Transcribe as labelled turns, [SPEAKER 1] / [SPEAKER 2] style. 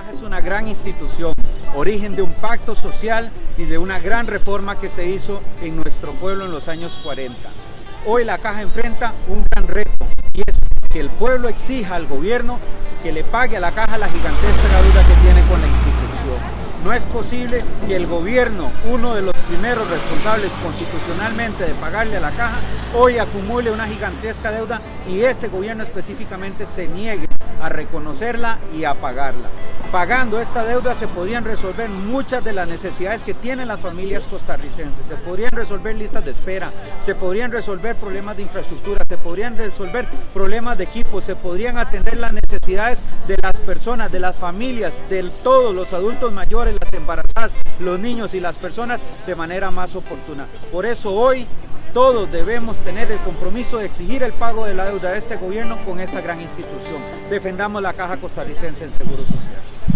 [SPEAKER 1] Caja es una gran institución, origen de un pacto social y de una gran reforma que se hizo en nuestro pueblo en los años 40. Hoy la Caja enfrenta un gran reto y es que el pueblo exija al gobierno que le pague a la Caja la gigantesca deuda que tiene con la institución. No es posible que el gobierno, uno de los primeros responsables constitucionalmente de pagarle a la caja, hoy acumule una gigantesca deuda y este gobierno específicamente se niegue a reconocerla y a pagarla. Pagando esta deuda se podrían resolver muchas de las necesidades que tienen las familias costarricenses, se podrían resolver listas de espera, se podrían resolver problemas de infraestructura, se podrían resolver problemas de equipo, se podrían atender las necesidades de las personas, de las familias, de todos los adultos mayores, las embarazadas, los niños y las personas de manera más oportuna. Por eso hoy todos debemos tener el compromiso de exigir el pago de la deuda de este gobierno con esta gran institución. Defendamos la Caja Costarricense en Seguro Social.